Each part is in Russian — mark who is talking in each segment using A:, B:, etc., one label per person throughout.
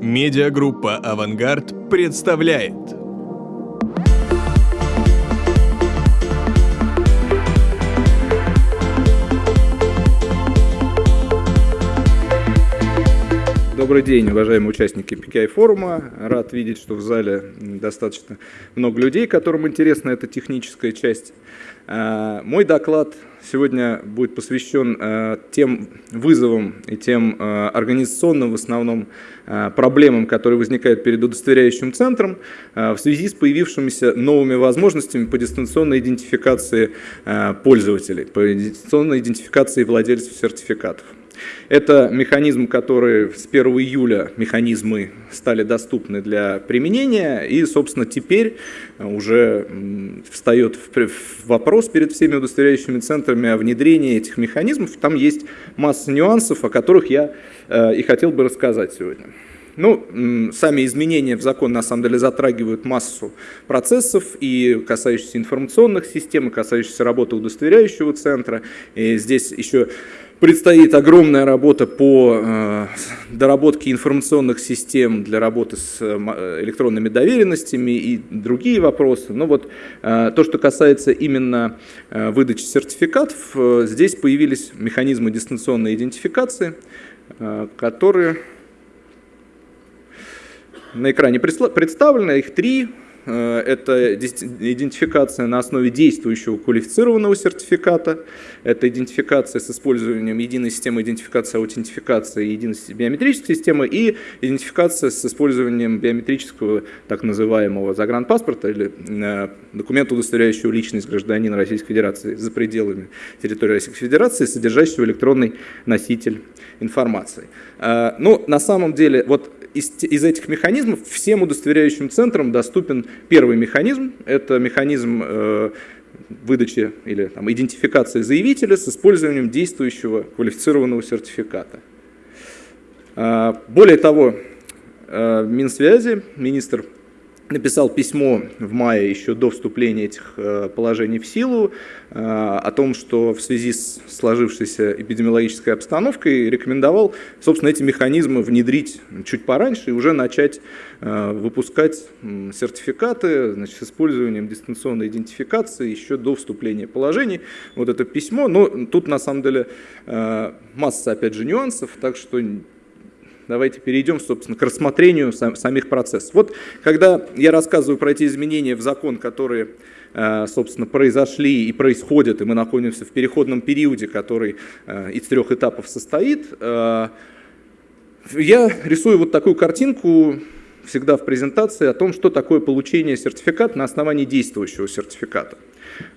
A: Медиагруппа «Авангард» представляет.
B: Добрый день, уважаемые участники PKI форума. Рад видеть, что в зале достаточно много людей, которым интересна эта техническая часть. А, мой доклад сегодня будет посвящен а, тем вызовам и тем а, организационным в основном проблемам, которые возникают перед удостоверяющим центром в связи с появившимися новыми возможностями по дистанционной идентификации пользователей, по дистанционной идентификации владельцев сертификатов. Это механизм, который с 1 июля механизмы стали доступны для применения, и, собственно, теперь уже встает вопрос перед всеми удостоверяющими центрами о внедрении этих механизмов. Там есть масса нюансов, о которых я э, и хотел бы рассказать сегодня. Ну, сами изменения в закон на самом деле затрагивают массу процессов и касающихся информационных систем, и касающихся работы удостоверяющего центра. И здесь еще Предстоит огромная работа по э, доработке информационных систем для работы с э, электронными доверенностями и другие вопросы. Но вот э, то, что касается именно выдачи сертификатов, здесь появились механизмы дистанционной идентификации, которые на экране представлены, их три. Э, это идентификация на основе действующего квалифицированного сертификата, это идентификация с использованием единой системы идентификации, аутентификации, единой биометрической системы и идентификация с использованием биометрического так называемого загранпаспорта или э, документа, удостоверяющего личность гражданина Российской Федерации за пределами территории Российской Федерации, содержащего электронный носитель информации. Э, ну, на самом деле, вот из, из этих механизмов всем удостоверяющим центрам доступен первый механизм. Это механизм э, выдачи или там, идентификации заявителя с использованием действующего квалифицированного сертификата. Э, более того, э, Минсвязи, министр написал письмо в мае, еще до вступления этих э, положений в силу, э, о том, что в связи с сложившейся эпидемиологической обстановкой рекомендовал, собственно, эти механизмы внедрить чуть пораньше и уже начать э, выпускать сертификаты значит, с использованием дистанционной идентификации еще до вступления положений. Вот это письмо, но тут на самом деле масса, опять же, нюансов, так что давайте перейдем, собственно, к рассмотрению сам, самих процессов. Вот когда я рассказываю про эти изменения в закон, которые, э, собственно, произошли и происходят, и мы находимся в переходном периоде, который э, из трех этапов состоит, э, я рисую вот такую картинку всегда в презентации о том, что такое получение сертификата на основании действующего сертификата.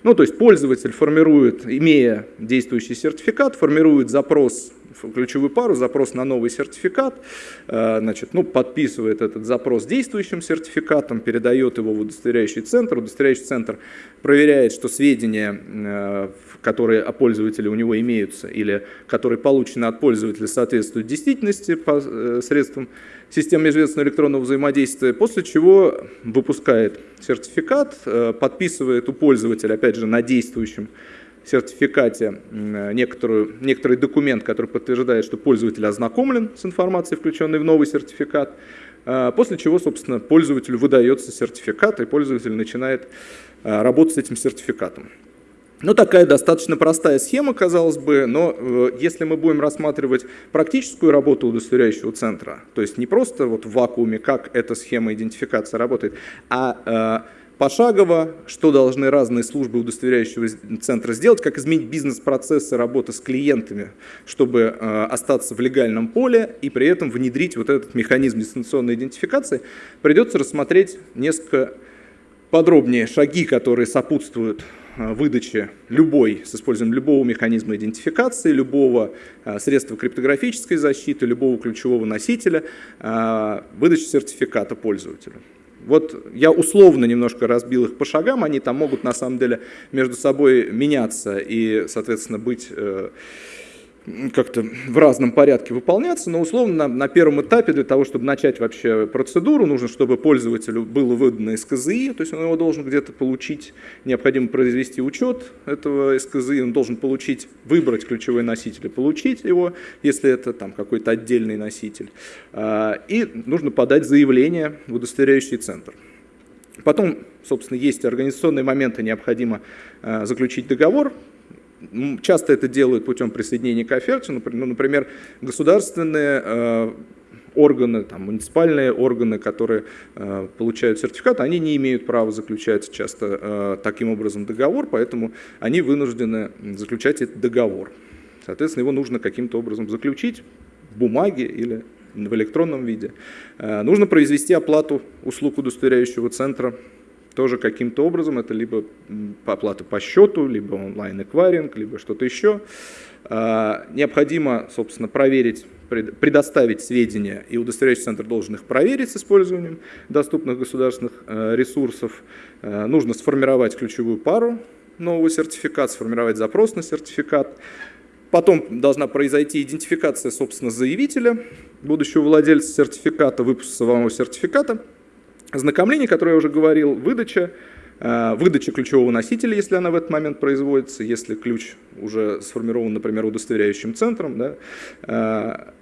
B: Ну, то есть пользователь формирует, имея действующий сертификат, формирует запрос ключевую пару, запрос на новый сертификат, э, значит, ну, подписывает этот запрос действующим сертификатом, передает его в удостоверяющий центр, удостоверяющий центр проверяет, что сведения, э, которые о пользователе у него имеются или которые получены от пользователя, соответствуют действительности по э, средствам системы межведомственного электронного взаимодействия, после чего выпускает сертификат, подписывает у пользователя, опять же, на действующем сертификате некоторую, некоторый документ, который подтверждает, что пользователь ознакомлен с информацией, включенной в новый сертификат, а, после чего, собственно, пользователю выдается сертификат, и пользователь начинает а, работать с этим сертификатом. Ну, такая достаточно простая схема, казалось бы, но э, если мы будем рассматривать практическую работу удостоверяющего центра, то есть не просто вот в вакууме, как эта схема идентификации работает, а э, пошагово, что должны разные службы удостоверяющего центра сделать, как изменить бизнес-процессы работы с клиентами, чтобы э, остаться в легальном поле и при этом внедрить вот этот механизм дистанционной идентификации, придется рассмотреть несколько подробнее шаги, которые сопутствуют э, выдаче любой, с использованием любого механизма идентификации, любого э, средства криптографической защиты, любого ключевого носителя, выдачи сертификата пользователю. Вот я условно немножко разбил их по шагам, они там могут на самом деле между собой меняться и, соответственно, быть э, как-то в разном порядке выполняться, но условно на, на первом этапе для того, чтобы начать вообще процедуру, нужно, чтобы пользователю было выдано СКЗИ, то есть он его должен где-то получить, необходимо произвести учет этого СКЗИ, он должен получить, выбрать ключевой носитель и получить его, если это там какой-то отдельный носитель. А, и нужно подать заявление в удостоверяющий центр. Потом, собственно, есть организационные моменты, необходимо а, заключить договор, Часто это делают путем присоединения к оферте, ну, например, государственные э, органы, там, муниципальные органы, которые э, получают сертификат, они не имеют права заключать часто э, таким образом договор, поэтому они вынуждены заключать этот договор. Соответственно, его нужно каким-то образом заключить в бумаге или в электронном виде. Нужно произвести оплату услуг удостоверяющего центра тоже каким-то образом, это либо оплата по счету, либо онлайн-эквайринг, либо что-то еще. А, необходимо, собственно, проверить, предоставить сведения, и удостоверяющий центр должен их проверить с использованием доступных государственных э, ресурсов. Э, нужно сформировать ключевую пару нового сертификата, сформировать запрос на сертификат. Потом должна произойти идентификация, собственно, заявителя, будущего владельца сертификата, выпуск самого сертификата – Ознакомление, которое я уже говорил, выдача, э, выдача ключевого носителя, если она в этот момент производится, если ключ уже сформирован, например, удостоверяющим центром, да, э,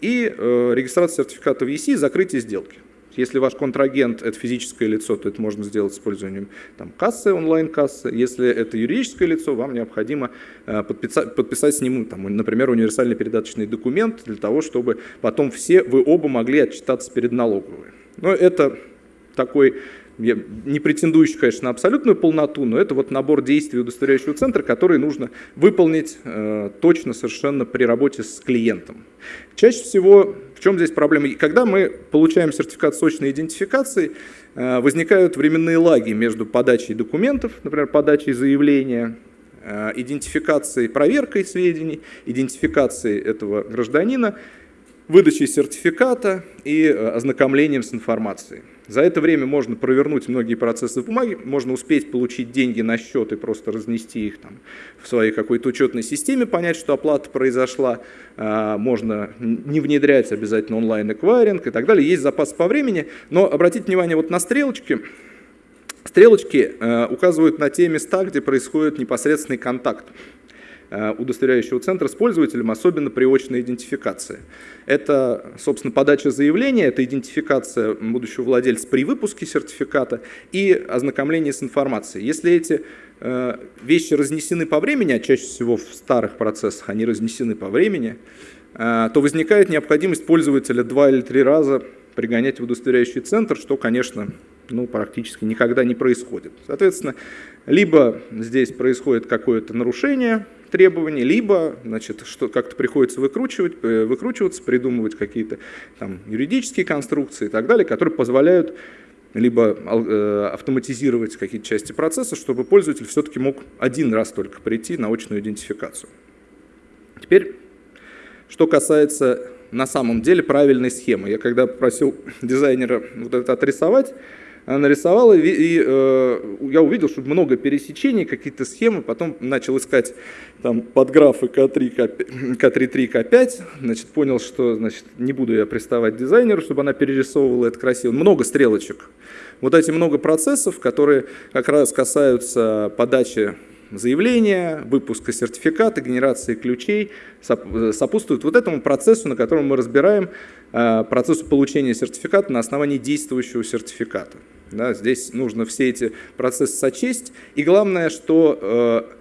B: и э, регистрация сертификата в ЕСИ, закрытие сделки. Если ваш контрагент – это физическое лицо, то это можно сделать с использованием там, кассы, онлайн-кассы. Если это юридическое лицо, вам необходимо подписать, подписать с ним, там, например, универсальный передаточный документ для того, чтобы потом все вы оба могли отчитаться перед налоговой. Но это такой, не претендующий, конечно, на абсолютную полноту, но это вот набор действий удостоверяющего центра, который нужно выполнить э, точно совершенно при работе с клиентом. Чаще всего, в чем здесь проблема? Когда мы получаем сертификат сочной идентификации, э, возникают временные лаги между подачей документов, например, подачей заявления, э, идентификацией, проверкой сведений, идентификацией этого гражданина, выдачей сертификата и э, ознакомлением с информацией. За это время можно провернуть многие процессы в бумаге, можно успеть получить деньги на счет и просто разнести их там в своей какой-то учетной системе, понять, что оплата произошла, а, можно не внедрять обязательно онлайн-эквайринг и так далее. Есть запас по времени, но обратите внимание вот на стрелочки. Стрелочки э, указывают на те места, где происходит непосредственный контакт. Э, удостоверяющего центра с пользователем, особенно при очной идентификации. Это, собственно, подача заявления, это идентификация будущего владельца при выпуске сертификата и ознакомление с информацией. Если эти э, вещи разнесены по времени, а чаще всего в старых процессах они разнесены по времени, э, то возникает необходимость пользователя два или три раза пригонять в удостоверяющий центр, что, конечно, ну, практически никогда не происходит. Соответственно, либо здесь происходит какое-то нарушение, требований, либо значит, что как-то приходится выкручивать, э, выкручиваться, придумывать какие-то там, юридические конструкции и так далее, которые позволяют либо э, автоматизировать какие-то части процесса, чтобы пользователь все-таки мог один раз только прийти на очную идентификацию. Теперь, что касается на самом деле правильной схемы. Я когда попросил дизайнера вот это отрисовать, нарисовала, и, и э, я увидел, что много пересечений, какие-то схемы, потом начал искать там подграфы К3, К3, К5, значит, понял, что значит, не буду я приставать дизайнеру, чтобы она перерисовывала это красиво. Много стрелочек. Вот эти много процессов, которые как раз касаются подачи заявления, выпуска сертификата, генерации ключей сопутствуют вот этому процессу, на котором мы разбираем э, процессу получения сертификата на основании действующего сертификата. Да, здесь нужно все эти процессы сочесть. И главное, что э,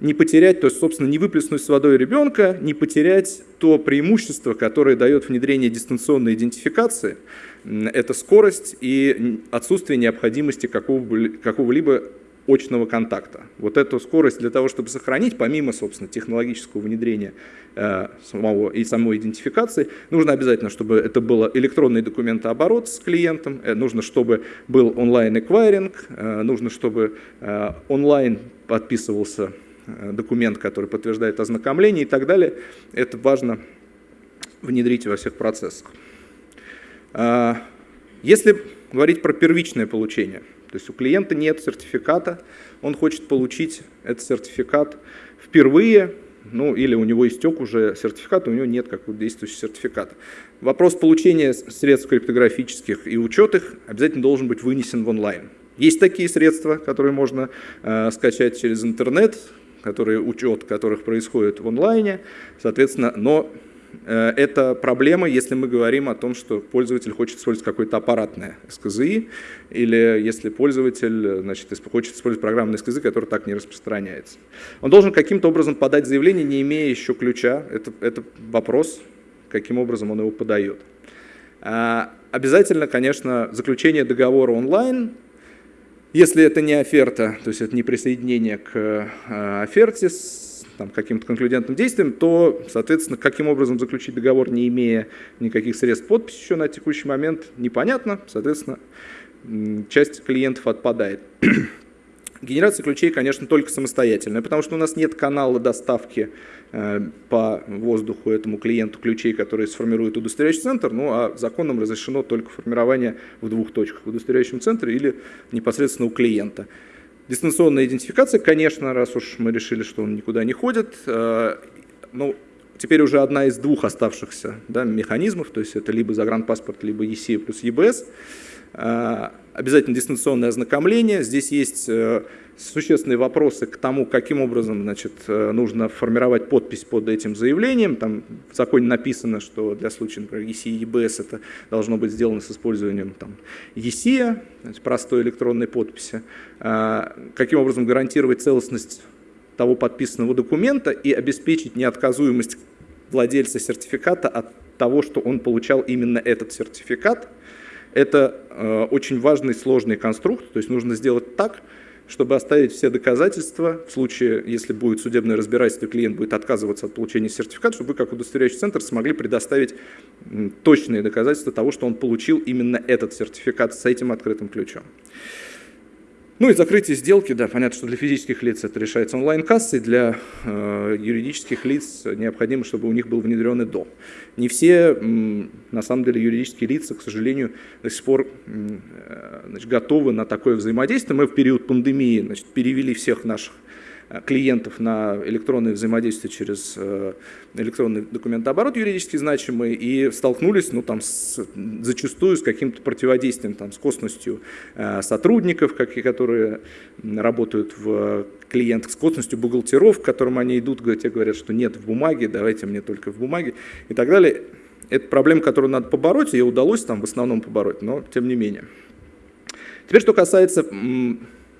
B: не потерять, то есть, собственно, не выплеснуть с водой ребенка, не потерять то преимущество, которое дает внедрение дистанционной идентификации. Это скорость и отсутствие необходимости какого-либо какого очного контакта. Вот эту скорость для того, чтобы сохранить, помимо, собственно, технологического внедрения э, самого и самой идентификации, нужно обязательно, чтобы это был электронный документооборот с клиентом, э, нужно, чтобы был онлайн-эквайринг, э, нужно, чтобы э, онлайн подписывался э, документ, который подтверждает ознакомление и так далее. Это важно внедрить во всех процессах. Э, если говорить про первичное получение – то есть у клиента нет сертификата, он хочет получить этот сертификат впервые, ну или у него истек уже сертификат, у него нет какого-то действующего сертификата. Вопрос получения средств криптографических и учет их обязательно должен быть вынесен в онлайн. Есть такие средства, которые можно э, скачать через интернет, которые, учет которых происходит в онлайне, соответственно, но это проблема, если мы говорим о том, что пользователь хочет использовать какое-то аппаратное СКЗИ, или если пользователь значит, хочет использовать программный СКЗИ, который так не распространяется. Он должен каким-то образом подать заявление, не имея еще ключа. Это, это вопрос, каким образом он его подает. А, обязательно, конечно, заключение договора онлайн, если это не оферта, то есть это не присоединение к э, оферте там, каким-то конклюдентным действием, то, соответственно, каким образом заключить договор, не имея никаких средств подписи еще на текущий момент, непонятно, соответственно, часть клиентов отпадает. Генерация ключей, конечно, только самостоятельная, потому что у нас нет канала доставки э, по воздуху этому клиенту ключей, которые сформирует удостоверяющий центр, ну а законом разрешено только формирование в двух точках, в удостоверяющем центре или непосредственно у клиента. Дистанционная идентификация, конечно, раз уж мы решили, что он никуда не ходит, э, ну, теперь уже одна из двух оставшихся да, механизмов, то есть это либо загранпаспорт, либо ЕСИ плюс ЕБС. Э, обязательно дистанционное ознакомление. Здесь есть э, существенные вопросы к тому, каким образом значит, э, нужно формировать подпись под этим заявлением. Там в законе написано, что для случая, например, ESI и EBS это должно быть сделано с использованием там, ESI, простой электронной подписи. Каким образом гарантировать целостность того подписанного документа и обеспечить неотказуемость владельца сертификата от того, что он получал именно этот сертификат – это э, очень важный сложный конструкт, то есть нужно сделать так, чтобы оставить все доказательства, в случае, если будет судебное разбирательство, клиент будет отказываться от получения сертификата, чтобы вы, как удостоверяющий центр, смогли предоставить точные доказательства того, что он получил именно этот сертификат с этим открытым ключом. Ну и закрытие сделки, да, понятно, что для физических лиц это решается онлайн-кассой, для э, юридических лиц необходимо, чтобы у них был внедрен ИДО. Не все, на самом деле, юридические лица, к сожалению, до сих пор э, значит, готовы на такое взаимодействие. Мы в период пандемии значит, перевели всех наших клиентов на электронное взаимодействие через э, электронный документооборот юридически значимый и столкнулись ну, там, с, зачастую с каким-то противодействием, там, с косностью э, сотрудников, как, которые работают в клиентах, с косностью бухгалтеров, к которым они идут, те говорят, что нет в бумаге, давайте мне только в бумаге и так далее. Это проблема, которую надо побороть, ее удалось там в основном побороть, но тем не менее. Теперь, что касается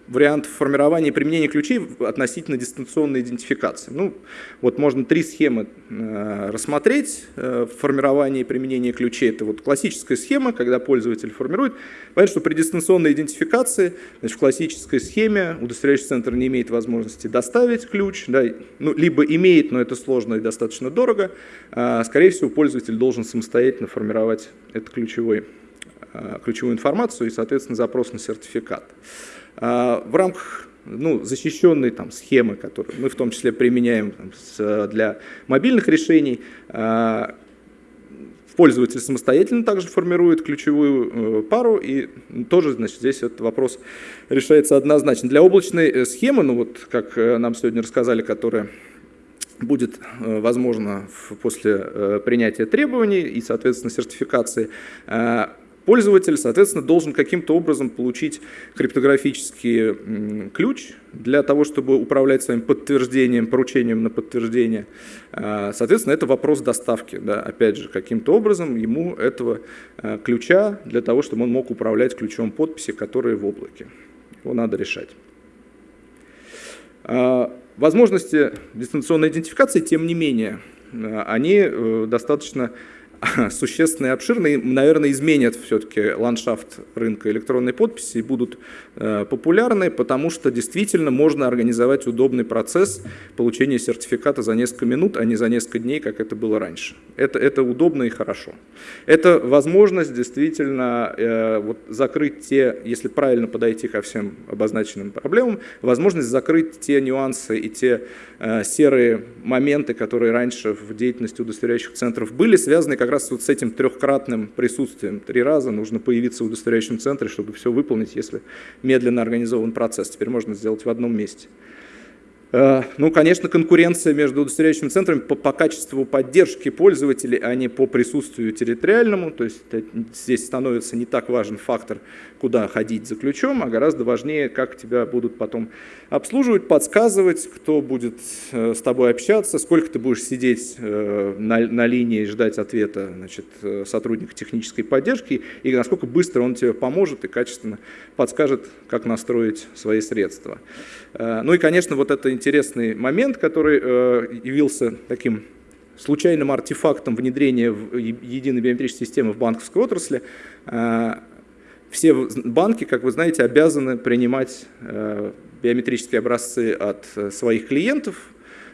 B: вариант формирования и применения ключей относительно дистанционной идентификации. Ну, вот можно три схемы э, рассмотреть. Э, формирование и применение ключей – это вот классическая схема, когда пользователь формирует. Понятно, что при дистанционной идентификации, значит, в классической схеме удостоверяющий центр не имеет возможности доставить ключ, да, ну, либо имеет, но это сложно и достаточно дорого. Э, скорее всего, пользователь должен самостоятельно формировать этот ключевой, э, ключевую информацию и, соответственно, запрос на сертификат. А, в рамках ну, защищенной там, схемы, которую мы в том числе применяем там, с, для мобильных решений, а, пользователь самостоятельно также формирует ключевую э, пару, и тоже значит, здесь этот вопрос решается однозначно. Для облачной э, схемы, ну вот как э, нам сегодня рассказали, которая будет возможно после принятия требований и, соответственно, сертификации, Пользователь, соответственно, должен каким-то образом получить криптографический ключ для того, чтобы управлять своим подтверждением, поручением на подтверждение. А, соответственно, это вопрос доставки. Да. Опять же, каким-то образом ему этого а, ключа для того, чтобы он мог управлять ключом подписи, которые в облаке. Его надо решать. А, возможности дистанционной идентификации, тем не менее, они э, достаточно существенно и обширно, и, наверное, изменят все-таки ландшафт рынка электронной подписи и будут э, популярны, потому что действительно можно организовать удобный процесс получения сертификата за несколько минут, а не за несколько дней, как это было раньше. Это, это удобно и хорошо. Это возможность действительно э, вот, закрыть те, если правильно подойти ко всем обозначенным проблемам, возможность закрыть те нюансы и те э, серые моменты, которые раньше в деятельности удостоверяющих центров были, связаны как раз вот с этим трехкратным присутствием. Три раза нужно появиться в удостоверяющем центре, чтобы все выполнить, если медленно организован процесс. Теперь можно сделать в одном месте. Э, ну, конечно, конкуренция между удостоверяющими центрами по, по качеству поддержки пользователей, а не по присутствию территориальному. То есть здесь становится не так важен фактор, куда ходить за ключом, а гораздо важнее, как тебя будут потом обслуживать, подсказывать, кто будет э, с тобой общаться, сколько ты будешь сидеть э, на, на линии и ждать ответа значит, сотрудника технической поддержки, и насколько быстро он тебе поможет и качественно подскажет, как настроить свои средства. Ну и, конечно, вот это интересный момент, который э, явился таким случайным артефактом внедрения в единой биометрической системы в банковской отрасли. Э, все банки, как вы знаете, обязаны принимать э, биометрические образцы от своих клиентов,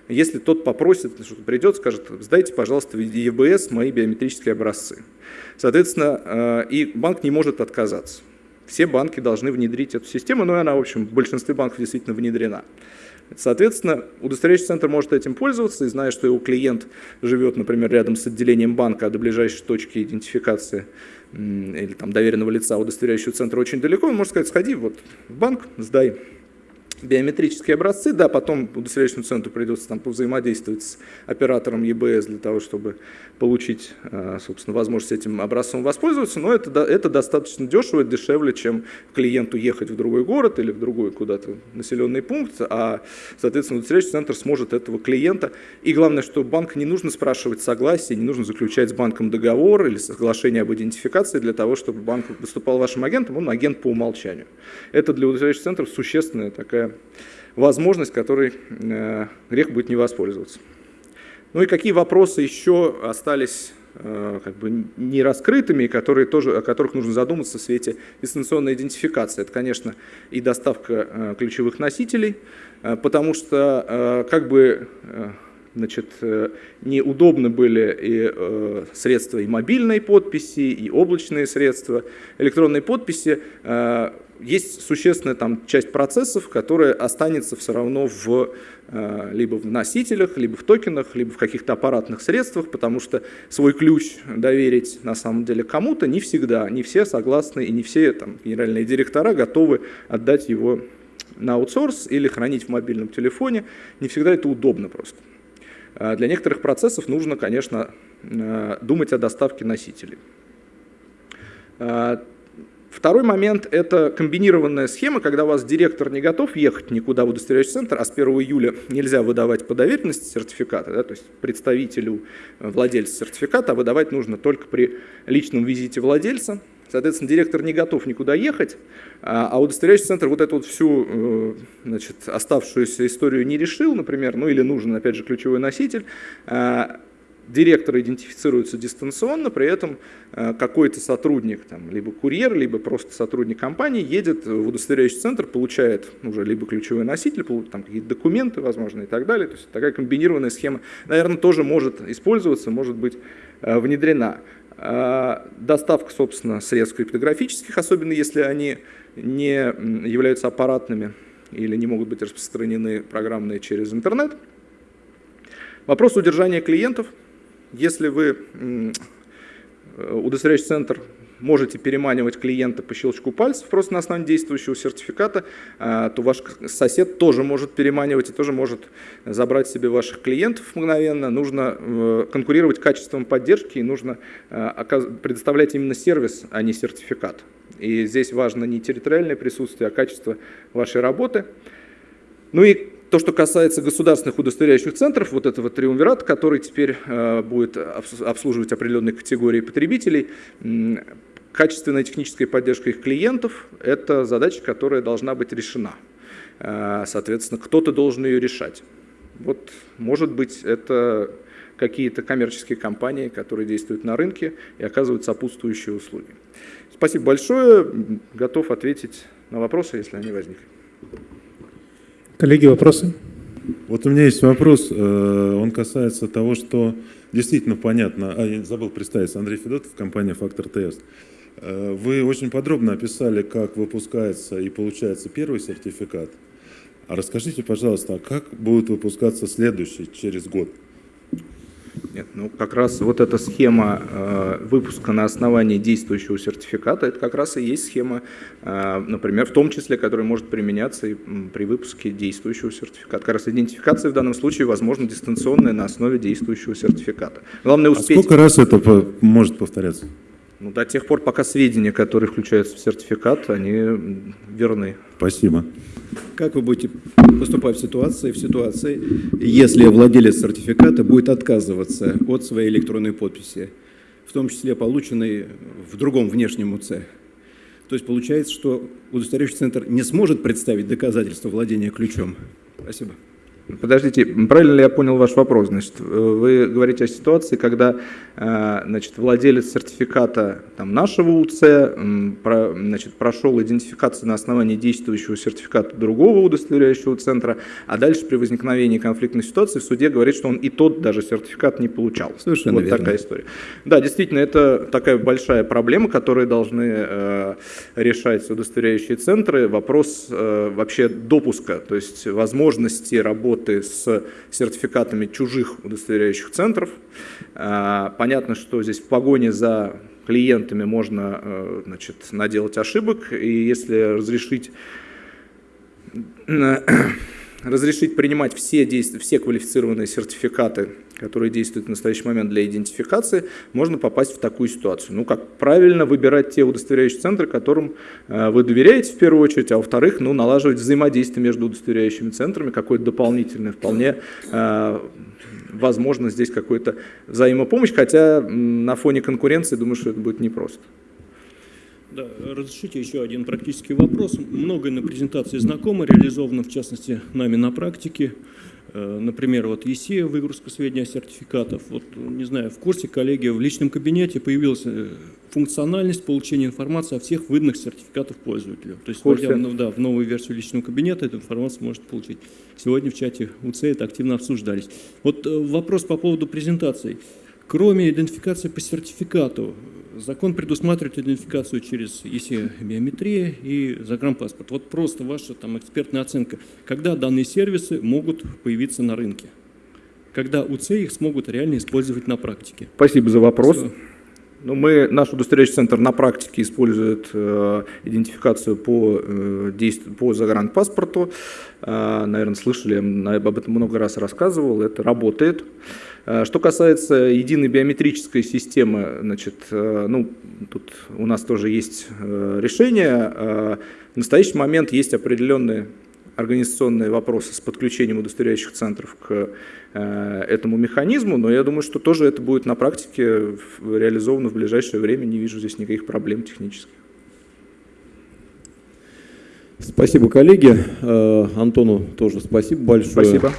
B: если тот попросит, что придет, скажет, сдайте, пожалуйста, в ЕБС мои биометрические образцы. Соответственно, и банк не может отказаться. Все банки должны внедрить эту систему, но она, в общем, в большинстве банков действительно внедрена. Соответственно, удостоверяющий центр может этим пользоваться, и зная, что его клиент живет, например, рядом с отделением банка, а до ближайшей точки идентификации или там доверенного лица удостоверяющего центра очень далеко, он может сказать, сходи вот в банк, сдай биометрические образцы, да, потом удостоверяющему центру придется там взаимодействовать с оператором ЕБС для того, чтобы получить, э, собственно, возможность этим образцом воспользоваться, но это, это достаточно дешево, дешевле, чем клиенту ехать в другой город или в другой куда-то населенный пункт, а, соответственно, удостоверяющий центр сможет этого клиента. И главное, что банк не нужно спрашивать согласие, не нужно заключать с банком договор или соглашение об идентификации для того, чтобы банк выступал вашим агентом, он агент по умолчанию. Это для удостоверяющих центров существенная такая возможность, которой э, грех будет не воспользоваться. Ну и какие вопросы еще остались э, как бы не раскрытыми, которые тоже, о которых нужно задуматься в свете дистанционной идентификации. Это, конечно, и доставка э, ключевых носителей, потому что как бы значит, неудобны были и средства и мобильной подписи, и облачные средства. Электронной подписи есть существенная там часть процессов, которая останется все равно в, э, либо в носителях, либо в токенах, либо в каких-то аппаратных средствах, потому что свой ключ доверить на самом деле кому-то не всегда, не все согласны и не все там, генеральные директора готовы отдать его на аутсорс или хранить в мобильном телефоне. Не всегда это удобно просто. А для некоторых процессов нужно, конечно, э, думать о доставке носителей. А Второй момент – это комбинированная схема, когда у вас директор не готов ехать никуда в удостоверяющий центр, а с 1 июля нельзя выдавать по доверенности сертификаты, да, то есть представителю э, владельца сертификата, а выдавать нужно только при личном визите владельца. Соответственно, директор не готов никуда ехать, а, а удостоверяющий центр вот эту вот всю э, значит, оставшуюся историю не решил, например, ну или нужен, опять же, ключевой носитель, а, директор идентифицируется дистанционно, при этом э, какой-то сотрудник, там, либо курьер, либо просто сотрудник компании едет в удостоверяющий центр, получает уже либо ключевой носитель, там какие-то документы, возможно, и так далее. То есть такая комбинированная схема, наверное, тоже может использоваться, может быть э, внедрена. А, доставка, собственно, средств криптографических, особенно если они не являются аппаратными или не могут быть распространены программные через интернет. Вопрос удержания клиентов – если вы удостоверяющий центр можете переманивать клиента по щелчку пальцев просто на основании действующего сертификата, а, то ваш сосед тоже может переманивать и тоже может забрать себе ваших клиентов мгновенно. Нужно э, конкурировать качеством поддержки и нужно э, предоставлять именно сервис, а не сертификат. И здесь важно не территориальное присутствие, а качество вашей работы. Ну и то, что касается государственных удостоверяющих центров, вот этого триумвирата, который теперь э, будет обслуживать определенные категории потребителей, качественная техническая поддержка их клиентов – это задача, которая должна быть решена. Э, соответственно, кто-то должен ее решать. Вот, может быть, это какие-то коммерческие компании, которые действуют на рынке и оказывают сопутствующие услуги. Спасибо большое. Готов ответить на вопросы, если они возникли.
C: Коллеги, вопросы?
D: Вот у меня есть вопрос, э, он касается того, что действительно понятно, а я забыл представиться, Андрей Федотов, компания «Фактор ТС». Э, вы очень подробно описали, как выпускается и получается первый сертификат. А расскажите, пожалуйста, а как будет выпускаться следующий через год?
B: Нет, ну как раз вот эта схема э, выпуска на основании действующего сертификата, это как раз и есть схема, э, например, в том числе, которая может применяться и при выпуске действующего сертификата. Как раз идентификация в данном случае возможно дистанционная на основе действующего сертификата. Главное
D: А
B: успеть,
D: сколько раз это может повторяться?
B: Ну, до тех пор, пока сведения, которые включаются в сертификат, они верны.
D: Спасибо.
E: Как вы будете поступать в ситуации, в ситуации, если владелец сертификата будет отказываться от своей электронной подписи, в том числе полученной в другом внешнем УЦ? То есть получается, что удостоверяющий центр не сможет представить доказательства владения ключом? Спасибо.
B: Подождите, правильно ли я понял ваш вопрос? Значит, вы говорите о ситуации, когда э, значит, владелец сертификата там, нашего УЦ значит, прошел идентификацию на основании действующего сертификата другого удостоверяющего центра, а дальше при возникновении конфликтной ситуации в суде говорит, что он и тот даже сертификат не получал.
E: Совершенно
B: вот
E: верно.
B: такая история. Да, действительно, это такая большая проблема, которую должны э, решать удостоверяющие центры. Вопрос э, вообще допуска, то есть возможности работы с сертификатами чужих удостоверяющих центров. Э, понятно, что здесь в погоне за клиентами можно э, значит, наделать ошибок, и если разрешить разрешить принимать все, действия, все квалифицированные сертификаты, которые действуют в настоящий момент для идентификации, можно попасть в такую ситуацию. Ну, как правильно выбирать те удостоверяющие центры, которым э, вы доверяете в первую очередь, а во-вторых, ну, налаживать взаимодействие между удостоверяющими центрами, какое-то дополнительное, вполне э, возможно здесь какая-то взаимопомощь, хотя на фоне конкуренции, думаю, что это будет непросто.
F: Да, разрешите еще один практический вопрос. Многое на презентации знакомо, реализовано в частности нами на практике. Э, Например, вот ЕСЕ, выгрузка сведений о сертификатов. Вот, не знаю, в курсе коллеги в личном кабинете появилась э, функциональность получения информации о всех выданных сертификатов пользователю. То есть,
B: В курсе.
F: войдя в, ну, да, в новую версию личного кабинета, эту информацию может получить. Сегодня в чате УЦ это активно обсуждались. Вот э, вопрос по поводу презентаций. Кроме идентификации по сертификату, закон предусматривает идентификацию через ЕСЕ биометрия и загранпаспорт. Вот просто ваша там экспертная оценка, когда данные сервисы могут появиться на рынке? Когда УЦ их смогут реально использовать на практике?
B: Спасибо за вопрос.
F: Всё.
B: Ну, мы, наш удостоверяющий центр на практике использует э, идентификацию по, э, действ- по загранпаспорту. Э, наверное, слышали, я об этом много раз рассказывал, это работает. Э, Что касается единой биометрической системы, значит, э, ну, тут у нас тоже есть э, решение. Э, В настоящий момент есть определенные организационные вопросы с подключением удостоверяющих центров к э, этому механизму, но я думаю, что тоже это будет на практике реализовано в ближайшее время, не вижу здесь никаких проблем технических.
G: Спасибо, коллеги. Э, Антону тоже спасибо большое.
B: Спасибо.